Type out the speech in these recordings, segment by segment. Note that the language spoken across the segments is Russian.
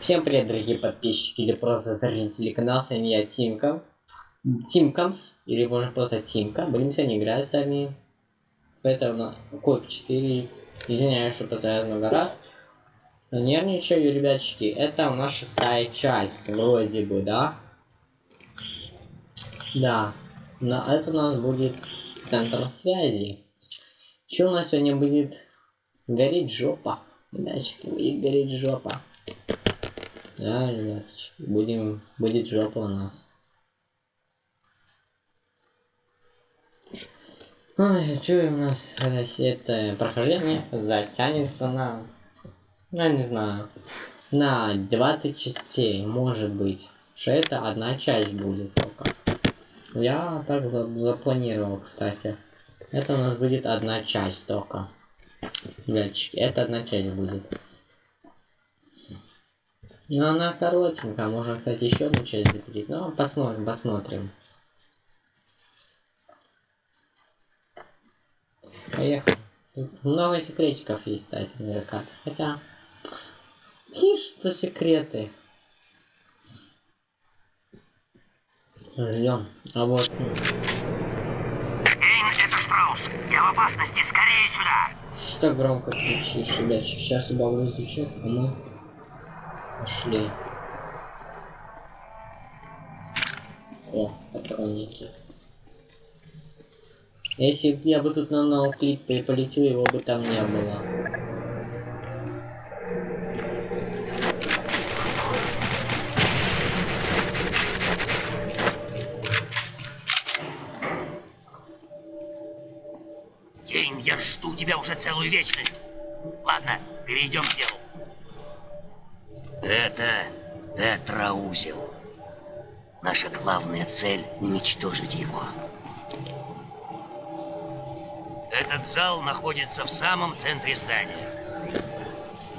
Всем привет, дорогие подписчики или просто зрители канала, с вами я Тимка. Тимкамс, или можно просто Тимка. Будем сегодня играть с вами. Это на Код 4. Извиняюсь, что повторяю много раз. Но нервничаю, ребятчики. Это у нас шестая часть, вроде бы, да? Да. На это у нас будет центр связи. Что у нас сегодня будет? Гореть жопа. Ребятчики, будет гореть жопа. Да, ребяточки, будем, будет жопа у нас. Ой, что у нас это прохождение затянется на, ну не знаю, на 20 частей, может быть. Что это одна часть будет только. Я так запланировал, кстати. Это у нас будет одна часть только. Датчики, это одна часть будет. Ну, она коротенькая, можно, кстати, еще одну часть запилить. Ну, посмотрим, посмотрим. Поехали. Тут много секретиков есть, кстати, на закат. Хотя, какие что секреты? Ждем. А вот... Эй, это Штраус! Я в опасности! Скорее сюда! Что громко кричишь, ребят? Сейчас убавлю звучит, а мы... Пошли. О, патронники. Если б я бы тут на ноуклип полетел, его бы там не было. Кейн, я жду тебя уже целую вечность. Ладно, перейдем к делу. Это тетраузел. Наша главная цель — уничтожить его. Этот зал находится в самом центре здания.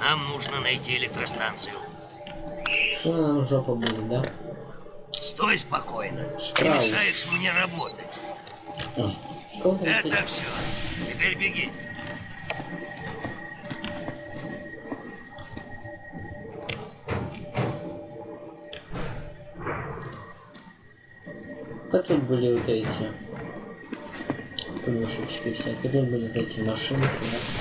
Нам нужно найти электростанцию. Что нам жопа будет, да? Стой спокойно. Ты Штраус. мешаешь мне работать. Что Это ты- все. Теперь беги. Были вот эти подушечки всякие, тут были вот эти машинки, да?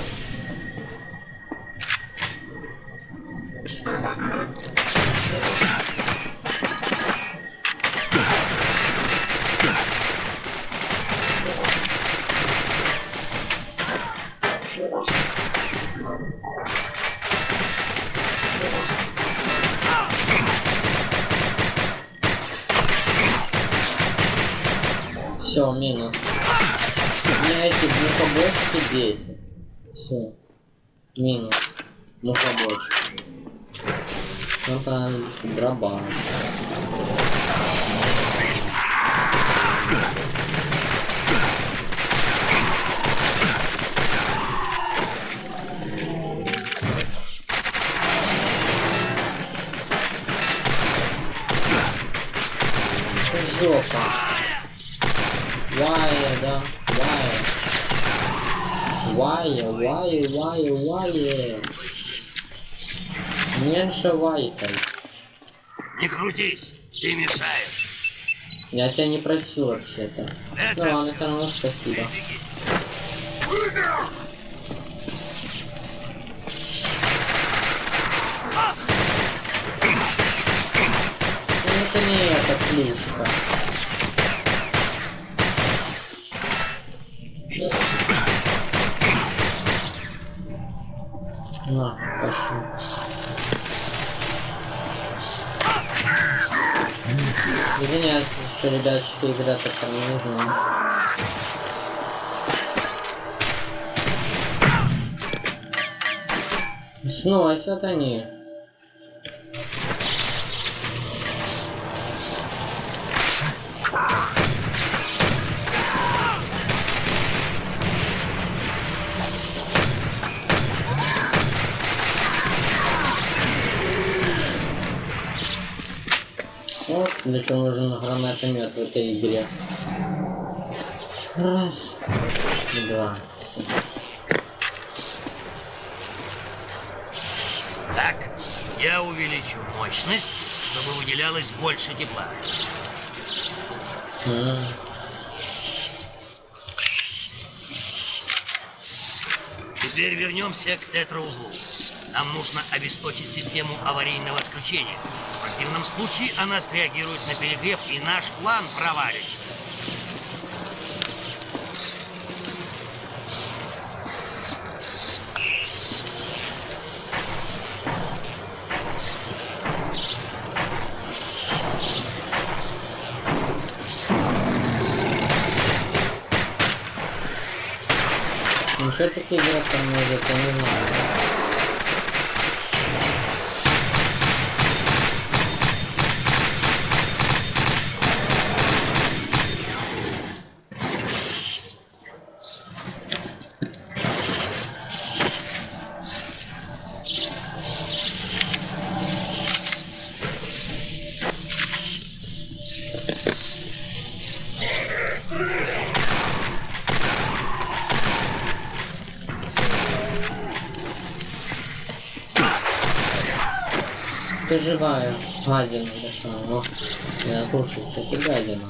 Меня эти мухобочки бесят. Все. Минус. Мухобочки. Ну там дроба. Жопа. Вая, да, вая. Вая, вая, вая, вая. Меньше вайкой. Не крутись, ты мешаешь. Я тебя не просил вообще-то. Ну ладно, все равно спасибо. Ну это не эта плюшка. На, пошли. Извиняюсь, что, ребятчики, игра так не нужна. Сносят они. Чего нужен гранатомет в этой игре. Раз, два. Так, Я увеличу мощность, чтобы выделялось больше тепла. М, Теперь вернемся к тетраузлу. Нам нужно обесточить систему аварийного отключения. Противном случае она среагирует на перегрев, и наш план провалится. Ну что такие играть там я не знаю. Живая. Гадина дошла. О, я кушаю, кстати, гадина.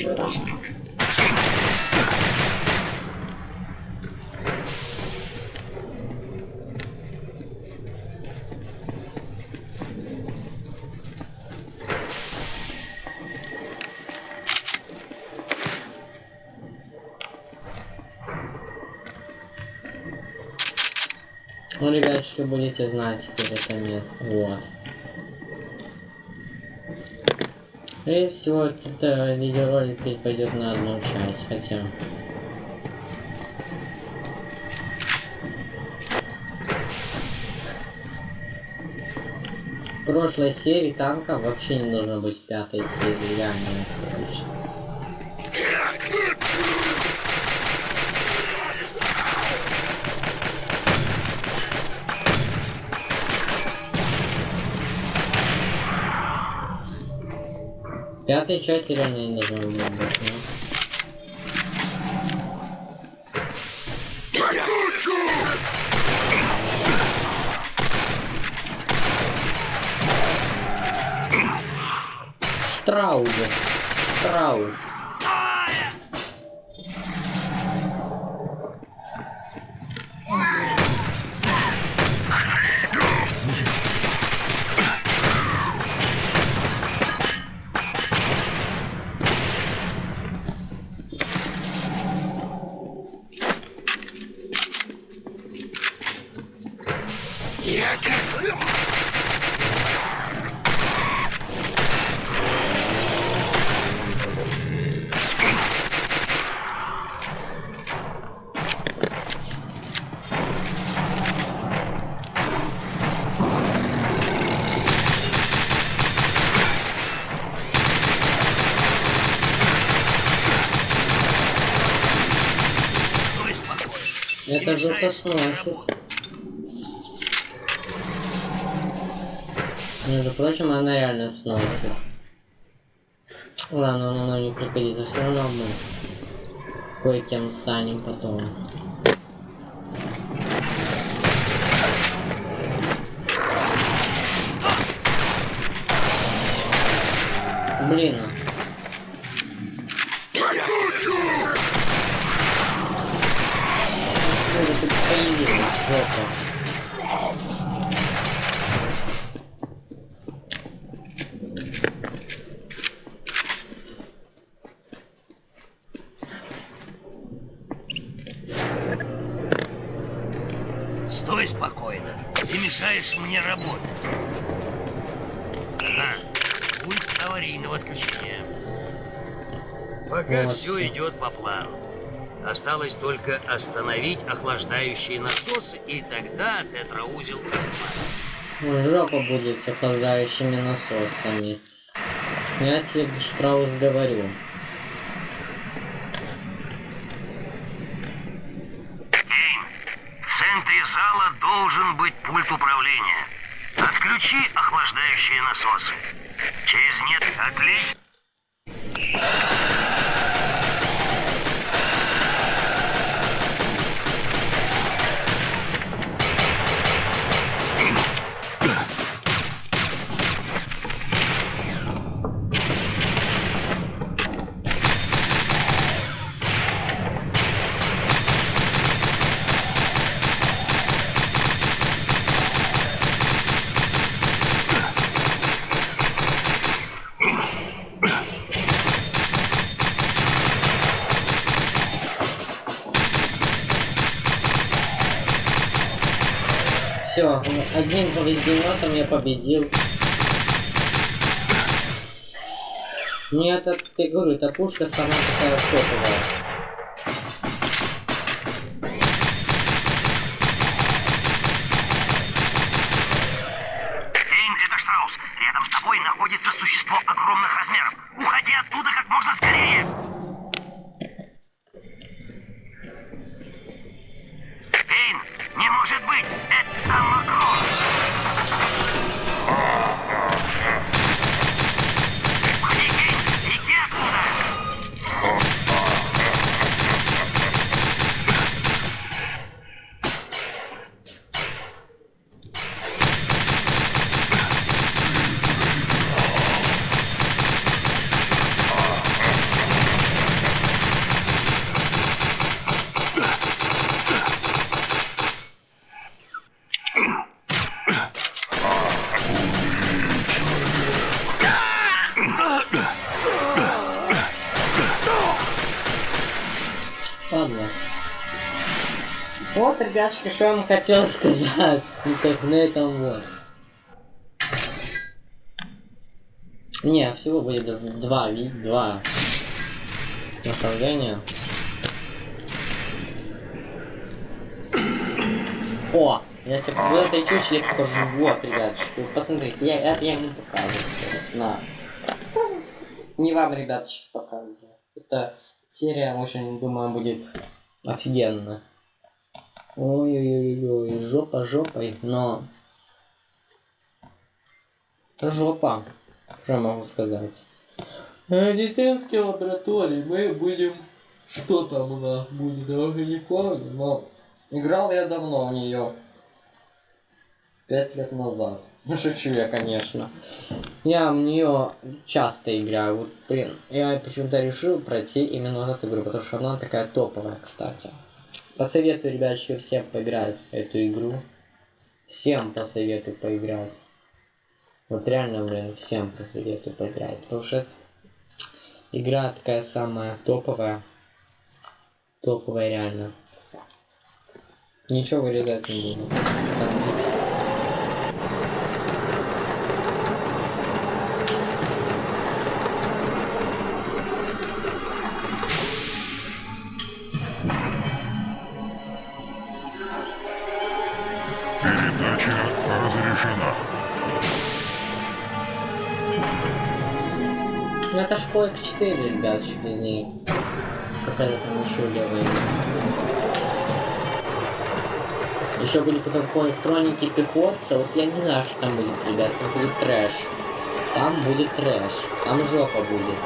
Ну, будете знать теперь это место. Вот. Скорее всего, это видеоролик опять пойдет на одну часть, хотя... В прошлой серии танка вообще не должно быть пятой серии, реально настоящей. В пятой части реально не должно быть, ну. Штраузе. Штраус. Сносит. работать. Между прочим, она реально сносит. Ладно, оно нам не пригодится, все равно мы кое-кем станем потом. Блин. Осталось только остановить охлаждающие насосы, и тогда тетраузел растворится. Ну, Жопа будет с охлаждающими насосами. Я тебе, Штраус, говорю. Кейн, в центре зала должен быть пульт управления. Отключи охлаждающие насосы. Через нет... Отлично. Все, одним поврежденным я победил. Мне это, ты говорю, эта пушка сама такая топовая. Ребятушки, что я вам хотел сказать. Ну так на этом вот. Не, всего будет два, два направления. О, я тебе в этой чучеле покажу. Вот, ребятушки, посмотрите, я, я, я ему показываю. На. Не вам, ребятушки, показываю. Это серия, очень, думаю, будет офигенно. Ой-ой-ой-ой, жопа жопой, но... Жопа, что я могу сказать. Медицинские лаборатории, мы будем... Что там у нас будет, я уже не помню, но... Играл я давно в нее. Пять лет назад. Шучу я, конечно. Я в нее часто играю. Вот, блин, я почему-то решил пройти именно вот эту игру, потому что она такая топовая, кстати. Посоветую, ребяточки, всем поиграть эту игру. Всем посоветую поиграть. Вот реально, блин, всем посоветую поиграть. Потому что игра такая самая топовая. Топовая реально. Ничего вырезать не буду. 4, ребяточки, не какая-то там еще левая. Еще будет потом Хроники Пехотца, вот я не знаю, что там будет, ребят, там будет трэш. Там будет трэш, там жопа будет.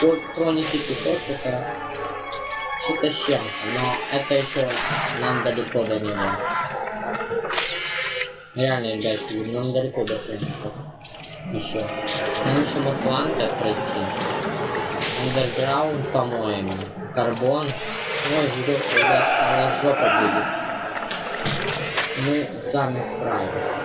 Quake Хроники Пехотца это что-то с чем но это еще нам далеко до него. Реально, ребятки, нам далеко до Хроника еще. Нам еще Масланка пройти. Underground, по-моему. Карбон. Ой, ждет, ребят, у нас жопа будет. Мы сами справимся.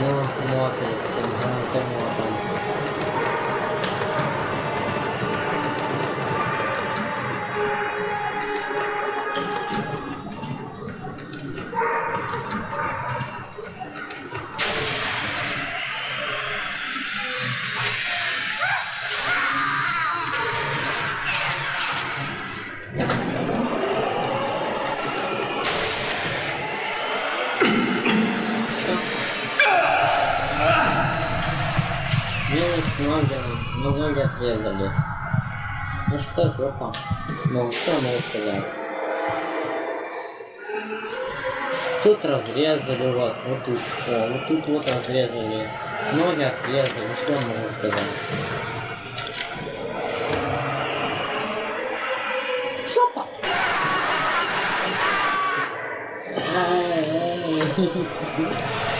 Ну, смотрится, ну, это мотом. Минус 0, но ноги отрезали. Ну что, жопа. Ну, что могу сказать? Тут разрезали, вот, вот тут, о, вот тут вот разрезали. Ноги отрезали, что я могу сказать? Жопа! Ой.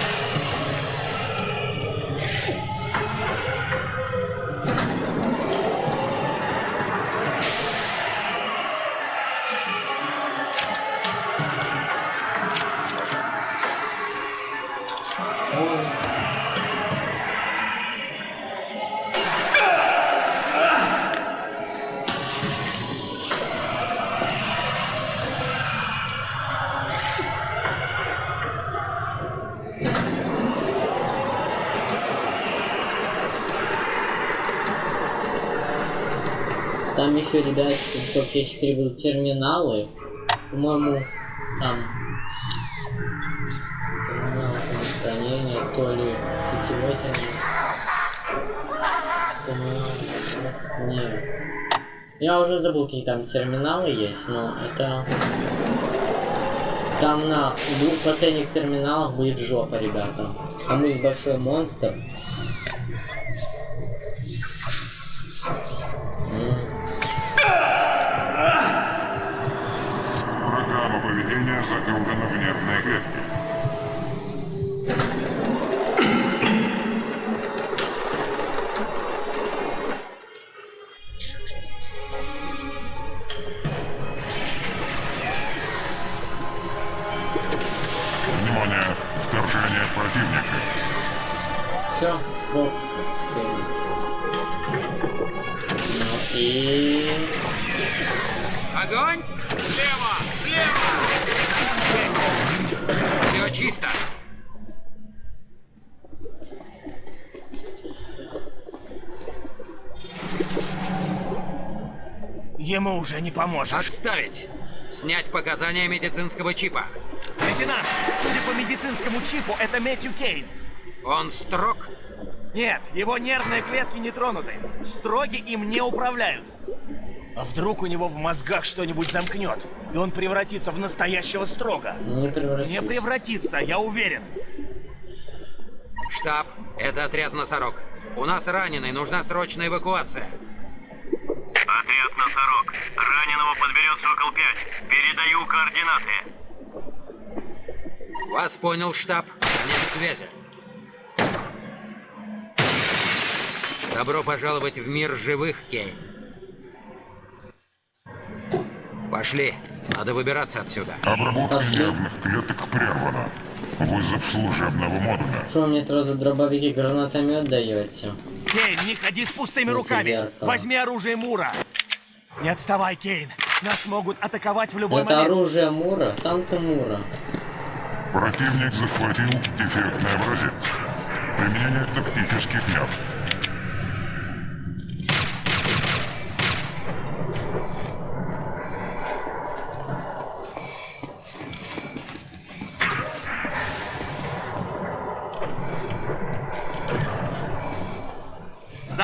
В Токио 4 будут терминалы. По-моему, там терминал хранения, то ли сетевой терминал. Терминал. Нет. Я уже забыл, какие там терминалы есть, но это... Там на двух последних терминалах будет жопа, ребята. Там будет большой монстр. Уже не поможешь. Отставить. Снять показания медицинского чипа. Лейтенант, судя по медицинскому чипу, это Мэтью Кейн. Он строг. Нет, его нервные клетки не тронуты. Строги им не управляют. А вдруг у него в мозгах что-нибудь замкнет, и он превратится в настоящего строга? Не превратись. Не превратится, я уверен. Штаб, это отряд «Носорог». У нас раненый, нужна срочная эвакуация. Отряд «Носорог». Раненого подберет «Сокол-5». Передаю координаты. Вас понял, штаб. Конец связи. Добро пожаловать в мир живых, Кейн. Пошли. Надо выбираться отсюда. Обработка нервных клеток прервана. Вызов служебного модуля. Что мне сразу дробовики гранатомет даете? Кейн, не ходи с пустыми руками. Возьми оружие Мура. Не отставай, Кейн. Нас могут атаковать в любой Это момент. оружие Мура, сам ты Мура. Противник захватил дефектный образец. Применение тактических мер.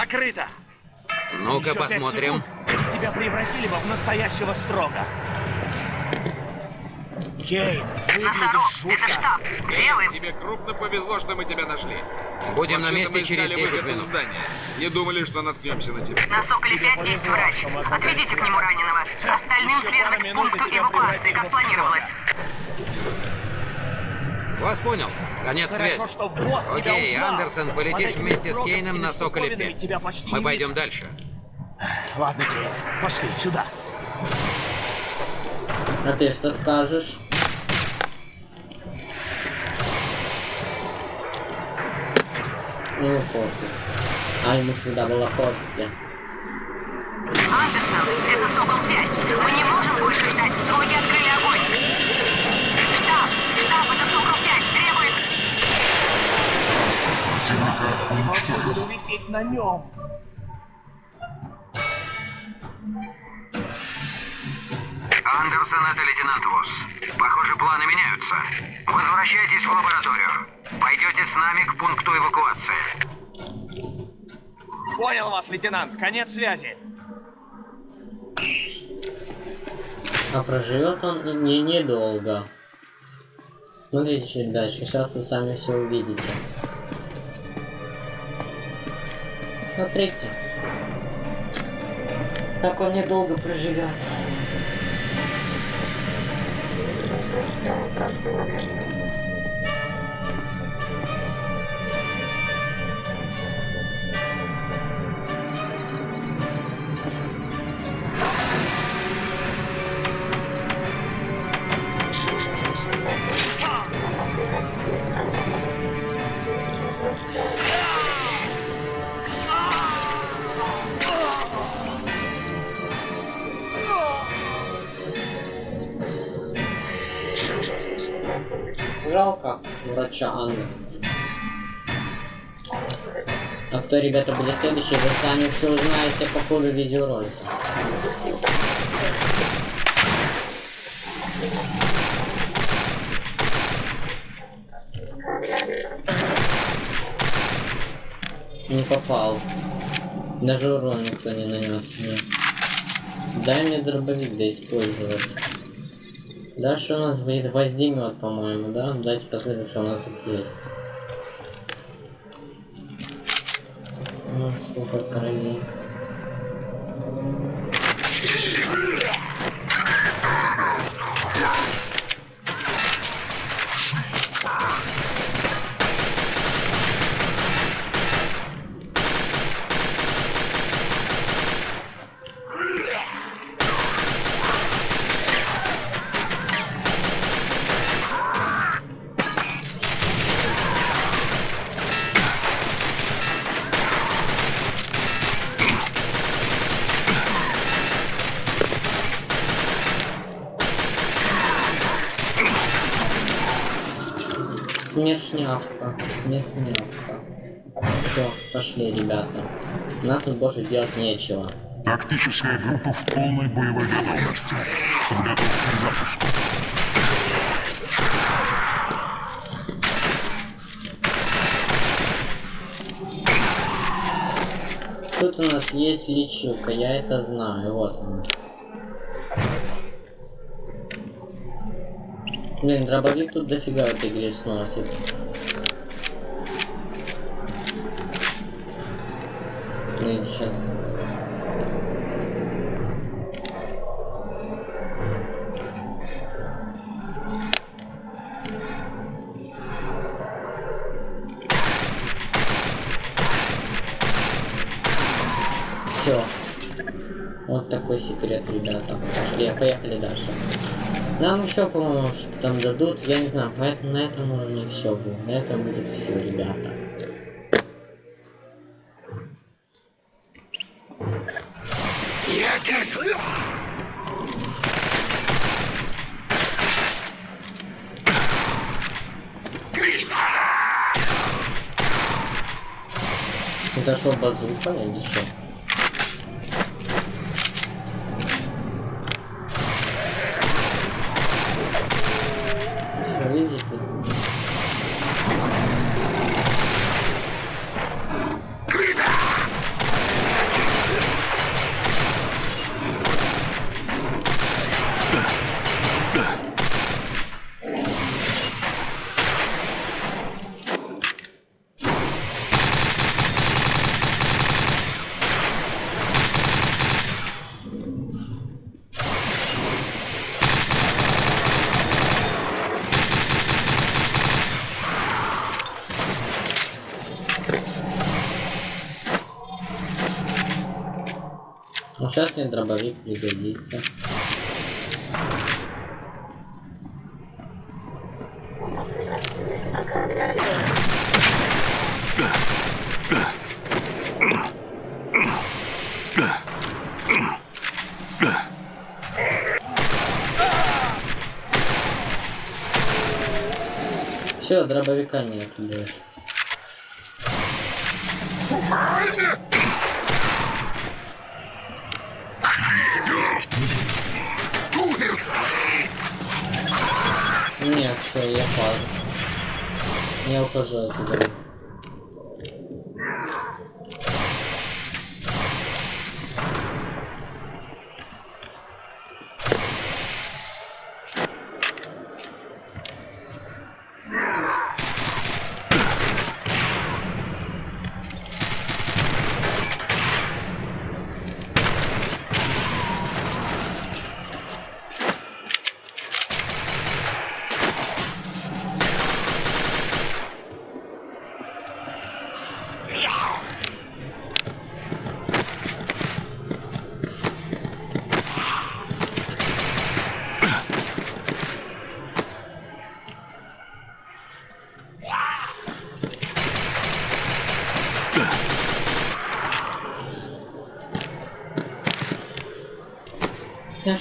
Закрыто. Ну-ка посмотрим. тебя превратили бы в настоящего строга. Кейн, выглядишь Носорог, жутко. это штаб. Где вы? Тебе крупно повезло, что мы тебя нашли. Будем на месте через искали 10 выход из минут. здания. Не думали, что наткнемся на тебя. На Соколе Тебе 5 есть повезло, врач. Отведите к нему раненого. Остальным следовать пункту тебя эвакуации, как в планировалось. Вас понял. Конец Хорошо, связи. что ВОЗ тебя Окей. Андерсон, полетишь вместе с Кейном на Соколе штуковинами 5. тебя почти Мы пойдем дальше. Ладно, Кейн, пошли сюда. А ты что скажешь? Ну, пофиг. А ему всегда было пофиг. Андерсон, это Сокол 5. Мы не можем больше ждать. Слуги открыли огонь. Штаб, штаб, это Сокол 5. Требует... Противника Должен уничтожен. буду лететь на нем. Андерсон, это лейтенант Восс. Похоже, планы меняются. Возвращайтесь в лабораторию. Пойдете с нами к пункту эвакуации. Понял вас, лейтенант. Конец связи. А проживет он не недолго. Смотрите чуть дальше, сейчас вы сами все увидите. Смотрите. Так он недолго проживет. Жалко врача Анны. А кто, ребята, будет следующий, вы сами все узнаете по ходу видеоролика. Не попал. Даже урон никто не нанес мне. Дай мне дробовик да использовать. Дальше у нас будет воздимет, по-моему, да? Давайте посмотрим, что у нас тут есть. Ну, сколько кровей. Смешнявка. Смешнявка. Все, пошли, ребята. Нам тут больше делать нечего. Тактическая группа в полной боевой готовности. Подготовка к запуску. Тут у нас есть лечилка, я это знаю, вот она. Блин, дробовик тут дофига в этой игре сносит. Ну сейчас. Все. Вот такой секрет, ребята. Пошли, поехали дальше. Нам еще, по-моему, что там дадут. Я не знаю, поэтому на этом уровне все будет. На этом будет все, ребята. Что, базука или что? Всё, видите? Сейчас мне дробовик пригодится. Все, дробовика нет больше. Я ухожу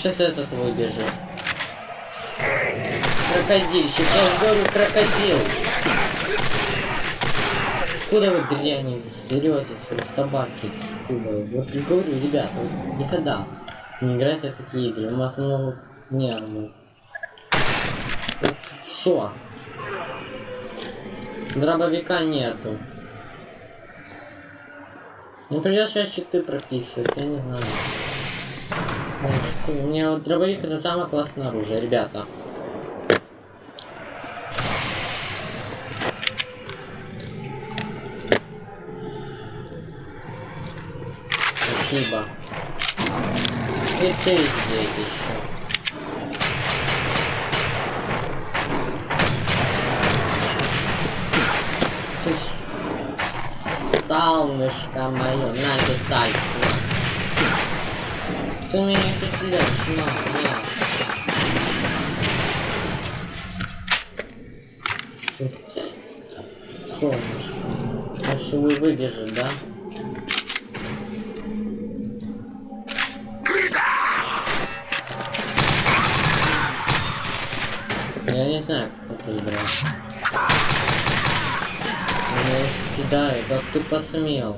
Сейчас этот выбежит. Крокодильщик, же говорю, крокодил. Откуда вы дряни берете свои собаки? Откуда? Вот я говорю, ребята, вот никогда не играйте в такие игры. У вас много нервов. Все. Дробовика нету. Ну придется сейчас читы прописывать, я не знаю. У меня вот дробовик это самое классное оружие, ребята. Спасибо. И ты здесь еще. Солнышко мое, написать. Ты меня еще стреляешь, на, на. Солнышко. Вы выбежит, да? Я не знаю, как это играть. Меня кидает, как ты посмел?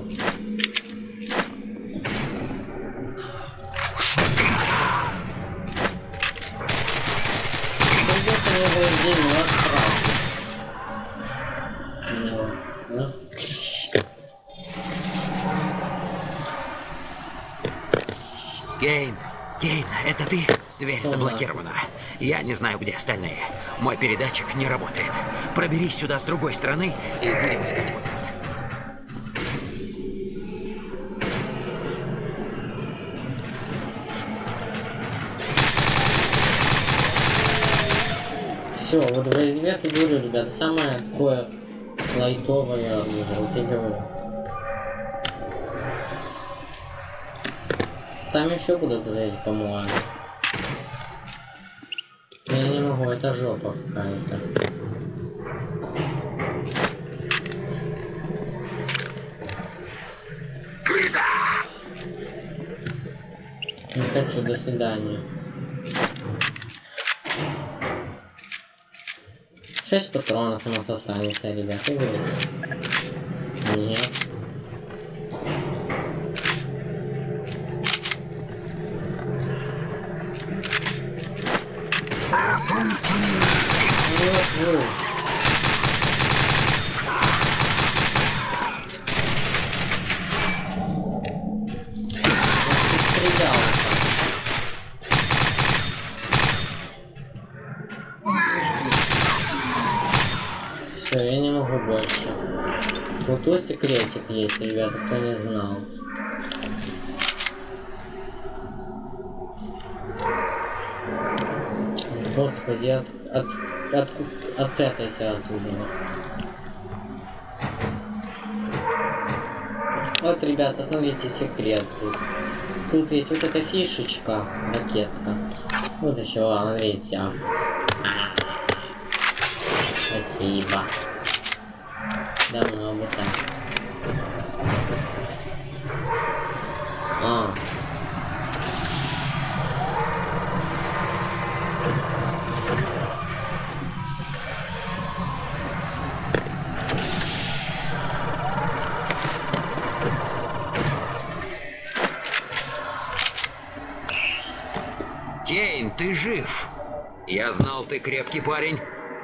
Кейн, Кейн, это ты? Дверь заблокирована. Я не знаю, где остальные. Мой передатчик не работает. Проберись сюда с другой стороны и будем искать выход. Все, вот в резьбе я говорю, ребята, самое такое лайтовое оружие, вот я говорю. Там еще будут эти, по-моему. Я не могу, это жопа какая-то. Не хочу, до свидания. Шесть патронов у нас останется, ребята. Нет. Есть, ребята, кто не знал. Господи, от, от, от, от этой оттуда. Вот, ребята, смотрите, секрет тут. Тут есть вот эта фишечка, ракетка. Вот еще, смотрите. Спасибо. Я знал, ты крепкий парень,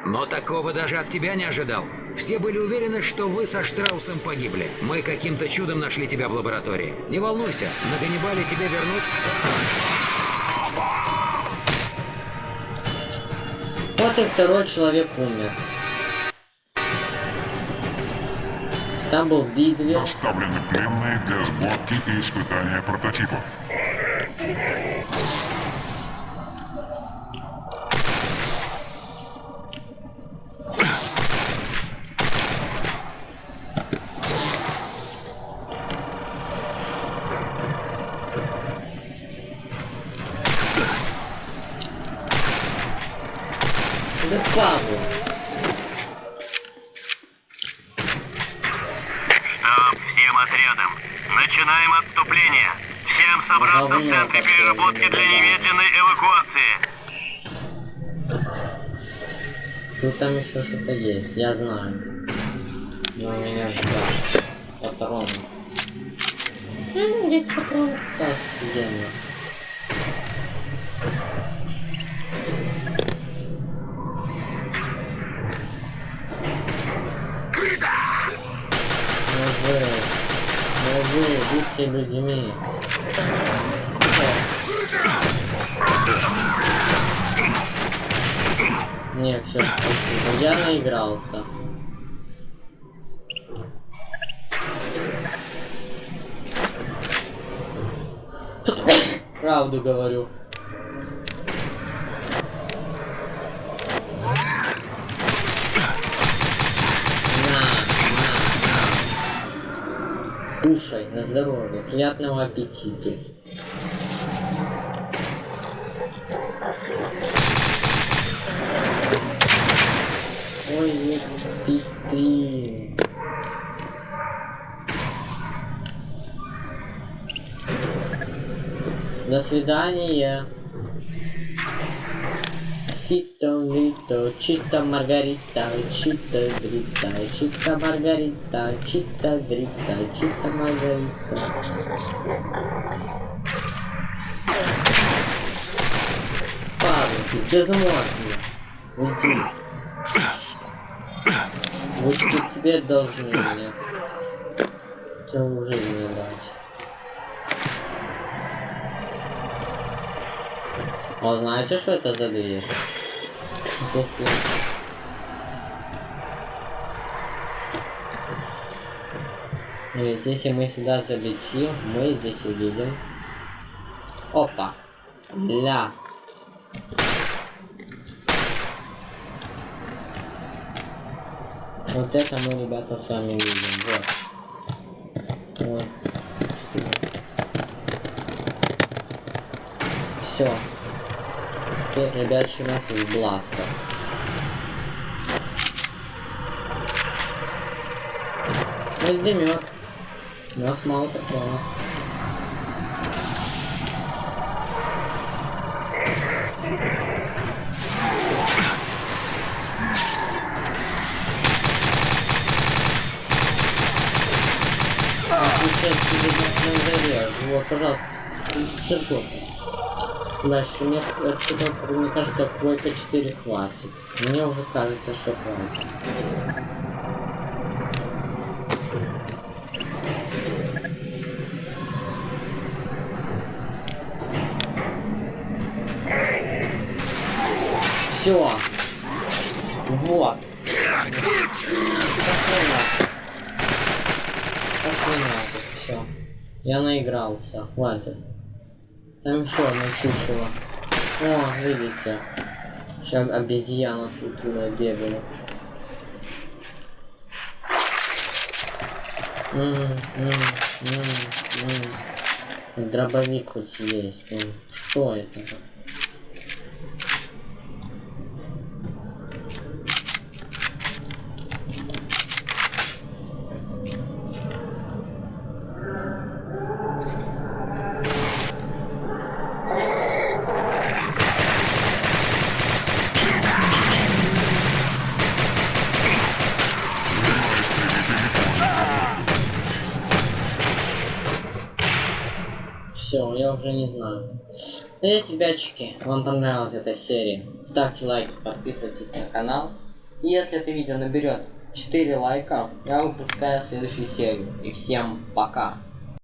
но такого даже от тебя не ожидал. Все были уверены, что вы со Штраусом погибли. Мы каким-то чудом нашли тебя в лаборатории. Не волнуйся, на Ганнибале тебя вернут. Вот и второй человек умер. Там был Бидвер. Доставлены пленные для сборки и испытания прототипов. Да Павел. Штаб всем отрядам. Начинаем отступление. Всем собраться в центре переработки для немедленной эвакуации. Тут там еще что-то есть, я знаю. Но меня ждать. Патроны. М, Здесь патроны, кстати, офигенно. Будьте людьми. Не, все, спасибо. Я наигрался. Правду говорю. Кушай, на здоровье. Приятного аппетита. Ой, не пи До свидания. Сито, Вито, Чита, Маргарита, Чита, Дрита, Чита, Маргарита, Чита, Дрита, Чита, Маргарита. Павлики, безмозглый. Уйди. Вот теперь должны мне. Целую жизнь не дать. А знаете, что это за дверь? Ведь если мы сюда залетим, мы здесь увидим. Опа. Ля. Вот это мы, ребята, с вами видим. Вот. Вот. Все. Теперь, ребят, у нас есть бластер. Раздемет. У нас мало патронов. Сейчас тебе зарежу. Вот, пожалуйста, циркуль. Дальше мне, отсюда, мне кажется, койка 4 хватит. Мне уже кажется, что хватит. Все. Вот. Все. Я наигрался. Хватит. Там еще одно чучело. О, видите. Сейчас обезьяна футура бегает. Дробовик хоть есть. Ну, что это? Надеюсь, ребятчики, вам понравилась эта серия. Ставьте лайки, подписывайтесь на канал. И если это видео наберет 4 лайка, я выпускаю следующую серию. И всем пока.